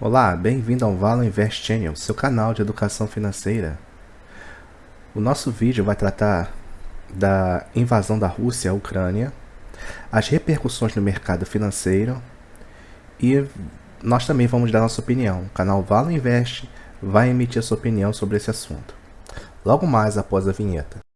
Olá, bem-vindo ao Valo Invest Channel, seu canal de educação financeira. O nosso vídeo vai tratar da invasão da Rússia à Ucrânia, as repercussões no mercado financeiro e nós também vamos dar nossa opinião. O canal Valo Invest vai emitir sua opinião sobre esse assunto. Logo mais após a vinheta.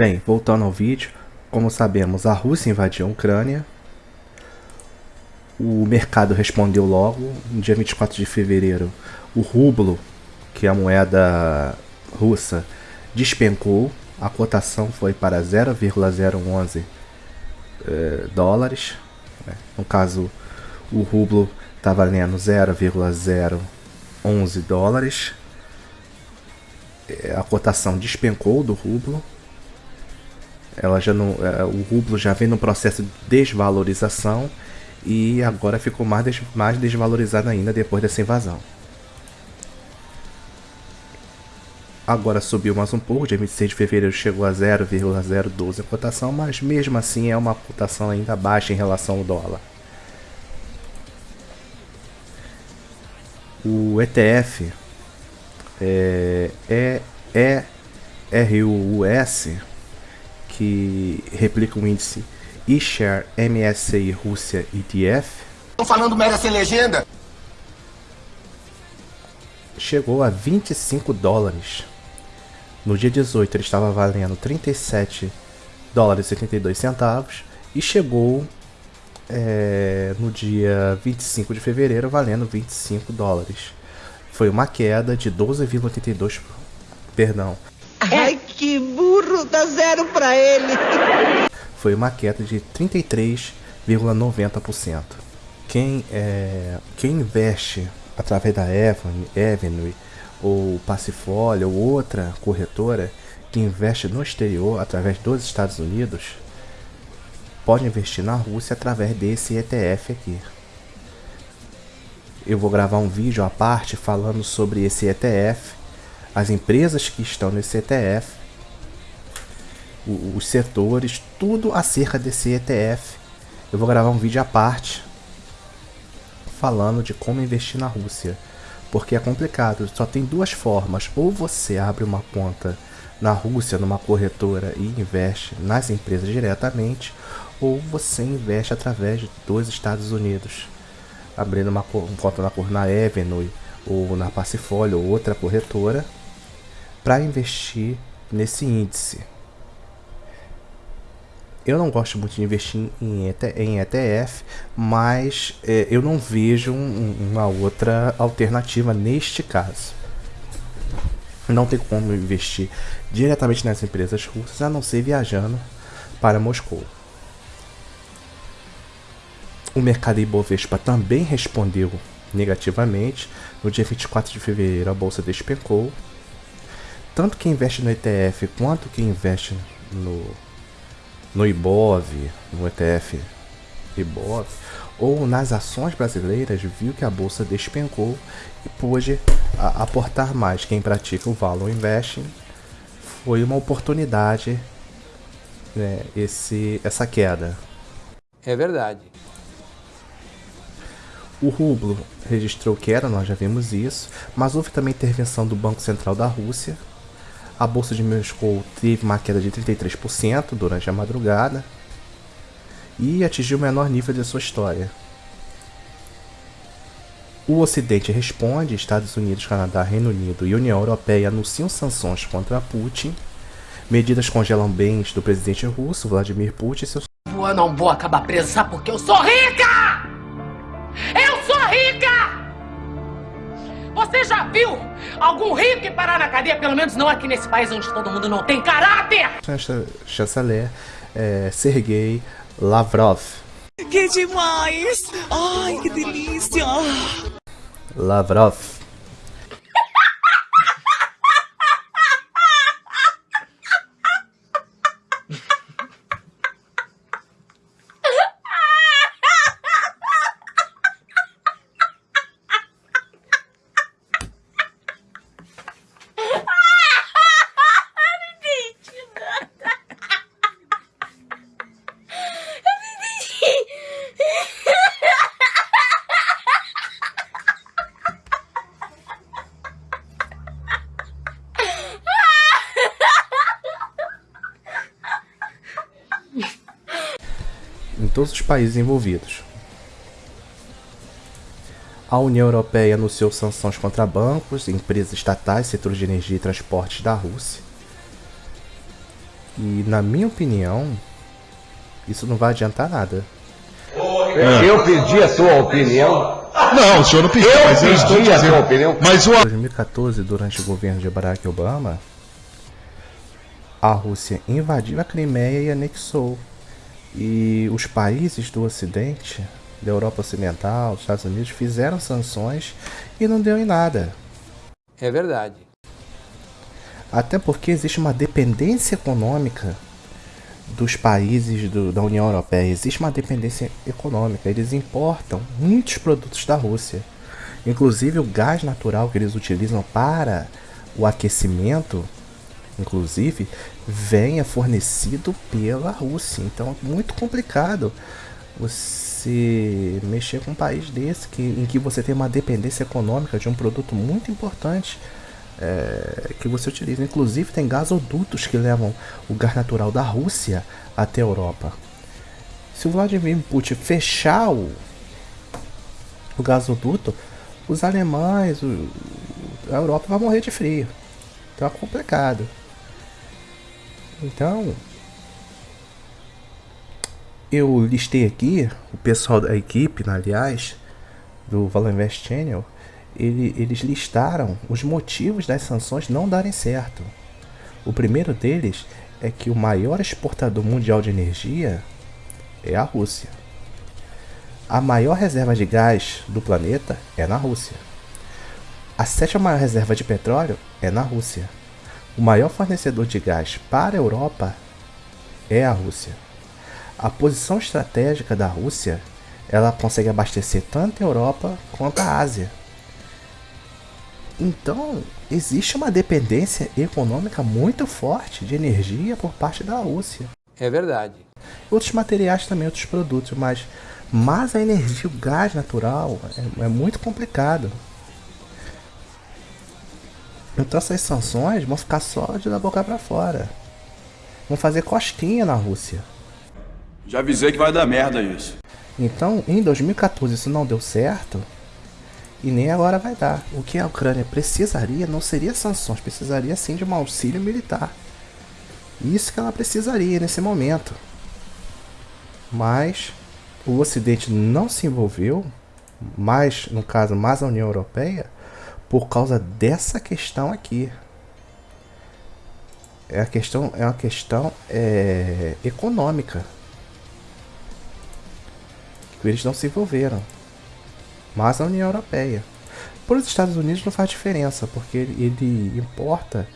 Bem, voltando ao vídeo, como sabemos, a Rússia invadiu a Ucrânia. O mercado respondeu logo. No dia 24 de fevereiro, o rublo, que é a moeda russa, despencou. A cotação foi para 0,011 eh, dólares. Né? No caso, o rublo está valendo 0,011 dólares. Eh, a cotação despencou do rublo ela já não, é, o rublo já vem no processo de desvalorização e agora ficou mais, des, mais desvalorizado ainda depois dessa invasão. Agora subiu mais um pouco, dia 26 de fevereiro chegou a 0,012 a cotação, mas mesmo assim é uma cotação ainda baixa em relação ao dólar. O ETF é, é, é RUS, que replica o índice eShare MSCI Rússia ETF. Estão falando merda sem legenda? Chegou a 25 dólares. No dia 18 ele estava valendo 37 dólares e 72 centavos e chegou é, no dia 25 de fevereiro valendo 25 dólares. Foi uma queda de 12,82, perdão. Ai, que dá zero para ele. Foi uma queda de 33,90%. Quem, é, quem investe através da Avenue ou Passifólio ou outra corretora que investe no exterior através dos Estados Unidos pode investir na Rússia através desse ETF aqui. Eu vou gravar um vídeo à parte falando sobre esse ETF, as empresas que estão nesse ETF, os setores, tudo acerca desse ETF. Eu vou gravar um vídeo à parte falando de como investir na Rússia porque é complicado. Só tem duas formas: ou você abre uma conta na Rússia, numa corretora e investe nas empresas diretamente, ou você investe através dos Estados Unidos, abrindo uma conta na, na Avenue ou na Passifólio ou outra corretora para investir nesse índice. Eu não gosto muito de investir em, ETF, mas é, eu não vejo um, uma outra alternativa neste caso. Não tem como investir diretamente nas empresas russas a não ser viajando para Moscou. O mercado Ibovespa também respondeu negativamente. No dia 24 de fevereiro, a bolsa despencou. Tanto quem investe no ETF quanto quem investe no no IBOV, no ETF IBOV, ou nas ações brasileiras, viu que a bolsa despencou e pôde aportar mais. Quem pratica o Valor Investing foi uma oportunidade né, esse, essa queda. É verdade. O rublo registrou queda, nós já vimos isso, mas houve também intervenção do Banco Central da Rússia, a bolsa de Moscou teve uma queda de 33% durante a madrugada e atingiu o menor nível de sua história. O Ocidente responde, Estados Unidos, Canadá, Reino Unido e União Europeia anunciam sanções contra Putin. Medidas congelam bens do presidente russo, Vladimir Putin e. Eu não vou acabar presa porque eu sou rica! Você já viu algum rico parar na cadeia? Pelo menos não aqui nesse país onde todo mundo não tem caráter! Chanceler é, Sergei Lavrov. Que demais! Ai, que delícia! Lavrov todos os países envolvidos. A União Europeia anunciou sanções contra bancos, empresas estatais, setores de energia e transportes da Rússia. E, na minha opinião, isso não vai adiantar nada. É. Eu pedi a sua opinião. Não, o senhor não pediu, eu mas eu estou dizendo. A sua opinião. Mas o... Em 2014, durante o governo de Barack Obama, a Rússia invadiu a Crimeia e anexou e os países do Ocidente, da Europa Ocidental, dos Estados Unidos, fizeram sanções e não deu em nada. É verdade. Até porque existe uma dependência econômica dos países do, da União Europeia. Existe uma dependência econômica. Eles importam muitos produtos da Rússia. Inclusive o gás natural que eles utilizam para o aquecimento, inclusive, venha fornecido pela Rússia. Então é muito complicado você mexer com um país desse que, em que você tem uma dependência econômica de um produto muito importante é, que você utiliza. Inclusive tem gasodutos que levam o gás natural da Rússia até a Europa. Se o Vladimir Putin fechar o, o gasoduto, os alemães, o, a Europa vai morrer de frio. Então é complicado. Então, eu listei aqui o pessoal da equipe, aliás, do Valor Invest Channel, ele, eles listaram os motivos das sanções não darem certo. O primeiro deles é que o maior exportador mundial de energia é a Rússia. A maior reserva de gás do planeta é na Rússia. A sétima maior reserva de petróleo é na Rússia. O maior fornecedor de gás para a Europa é a Rússia. A posição estratégica da Rússia, ela consegue abastecer tanto a Europa quanto a Ásia. Então, existe uma dependência econômica muito forte de energia por parte da Rússia. É verdade. Outros materiais também, outros produtos, mas, mas a energia, o gás natural, é, é muito complicado. Então essas sanções vão ficar só de da boca para fora. Vão fazer costinha na Rússia. Já avisei que vai dar merda isso. Então, em 2014 isso não deu certo, e nem agora vai dar. O que a Ucrânia precisaria não seria sanções, precisaria sim de um auxílio militar. Isso que ela precisaria nesse momento. Mas o Ocidente não se envolveu, mais no caso, mais a União Europeia, por causa dessa questão aqui. É a questão é uma questão é, econômica. Eles não se envolveram mas a União Europeia. Para os Estados Unidos não faz diferença, porque ele importa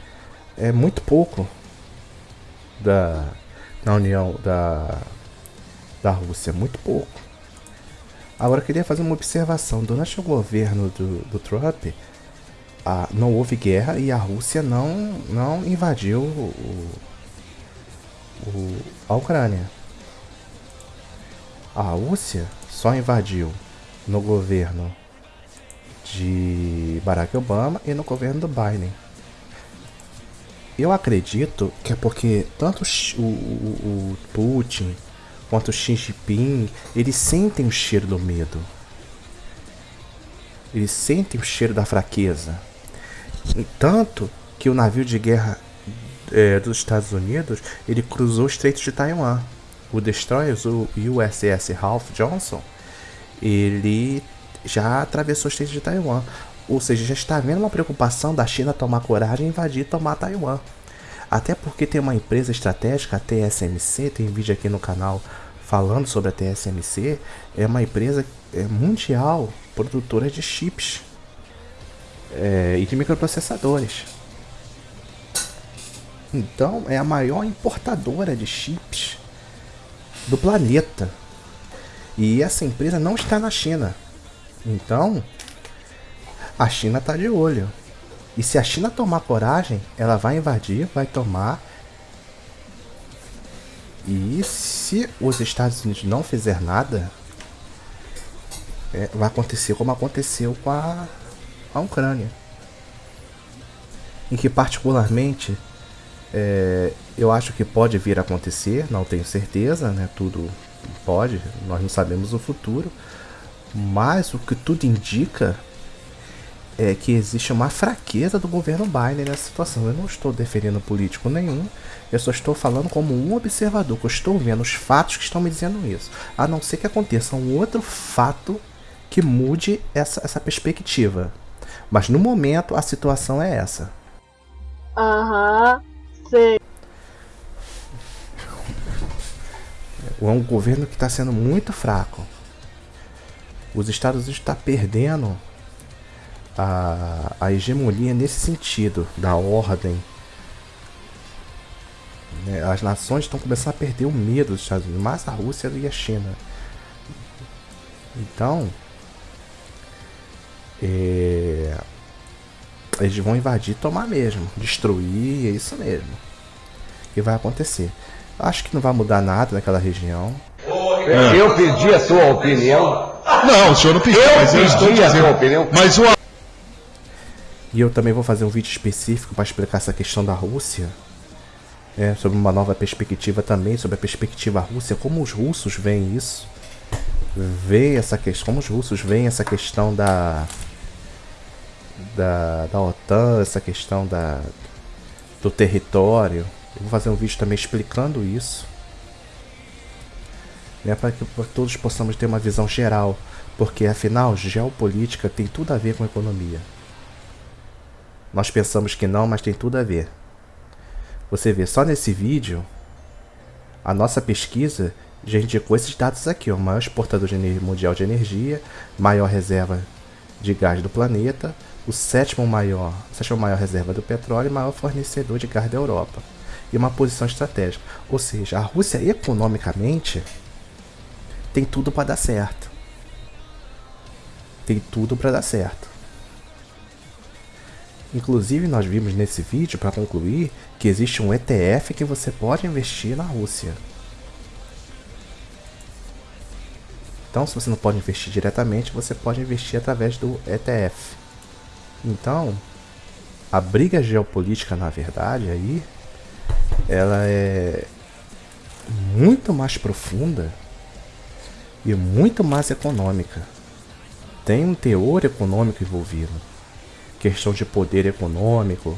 é muito pouco da, da União da, da Rússia, muito pouco. Agora eu queria fazer uma observação. Durante o governo do, do Trump, a, não houve guerra e a Rússia não, não invadiu o, o, a Ucrânia. A Rússia só invadiu no governo de Barack Obama e no governo do Biden. Eu acredito que é porque tanto o, o, o Putin quanto o Xi Jinping, eles sentem o cheiro do medo. Eles sentem o cheiro da fraqueza. Tanto que o navio de guerra é, dos Estados Unidos, ele cruzou o Estreito de Taiwan. O destroyer, o USS Ralph Johnson, ele já atravessou o estreito de Taiwan. Ou seja, já está havendo uma preocupação da China tomar coragem e invadir e tomar Taiwan. Até porque tem uma empresa estratégica, a TSMC, tem vídeo aqui no canal falando sobre a TSMC, é uma empresa é, mundial produtora de chips é, e de microprocessadores. Então é a maior importadora de chips do planeta. E essa empresa não está na China. Então, a China está de olho. E se a China tomar coragem, ela vai invadir, vai tomar. E se os Estados Unidos não fizer nada, é, vai acontecer como aconteceu com a, a Ucrânia. Em que particularmente é, eu acho que pode vir a acontecer, não tenho certeza, né? Tudo Pode, nós não sabemos o futuro. Mas o que tudo indica é que existe uma fraqueza do governo Biden nessa situação. Eu não estou defendendo político nenhum, eu só estou falando como um observador, que eu estou vendo os fatos que estão me dizendo isso. A não ser que aconteça um outro fato que mude essa, essa perspectiva. Mas no momento a situação é essa. Aham, sei. é um governo que está sendo muito fraco. Os Estados Unidos estão tá perdendo a, a hegemonia nesse sentido, da ordem. Né? As nações estão começando a perder o medo dos Estados Unidos, mais a Rússia e a China. Então, é, Eles vão invadir, tomar mesmo, destruir, é isso mesmo. Que vai acontecer. Acho que não vai mudar nada naquela região. Eu pedi a sua opinião. Não, o senhor não pediu, Eu mas eu estou pedi a sua opinião. Mas o E eu também vou fazer um vídeo específico para explicar essa questão da Rússia. É, sobre uma nova perspectiva também, sobre a perspectiva russa, como os russos veem isso. Vê essa questão, como os russos veem essa questão da, da, da OTAN, essa questão da, do território. Eu vou fazer um vídeo também explicando isso. Né, para que todos possamos ter uma visão geral. Porque afinal, geopolítica tem tudo a ver com economia. Nós pensamos que não, mas tem tudo a ver. Você vê, só nesse vídeo, a nossa pesquisa já indicou esses dados aqui, ó, maior exportador de mundial de energia, maior reserva de gás do planeta, o sétimo maior, sétimo maior reserva do petróleo e maior fornecedor de gás da Europa. E uma posição estratégica. Ou seja, a Rússia economicamente tem tudo para dar certo. Tem tudo para dar certo. Inclusive, nós vimos nesse vídeo, para concluir, que existe um ETF que você pode investir na Rússia. Então, se você não pode investir diretamente, você pode investir através do ETF. Então, a briga geopolítica, na verdade, aí, ela é muito mais profunda e muito mais econômica. Tem um teor econômico envolvido questão de poder econômico,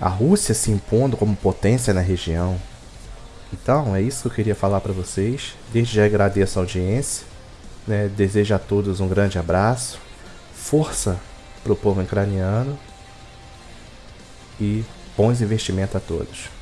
a Rússia se impondo como potência na região. Então, é isso que eu queria falar para vocês. Desde já agradeço a audiência, né? desejo a todos um grande abraço, força para o povo ucraniano e bons investimentos a todos.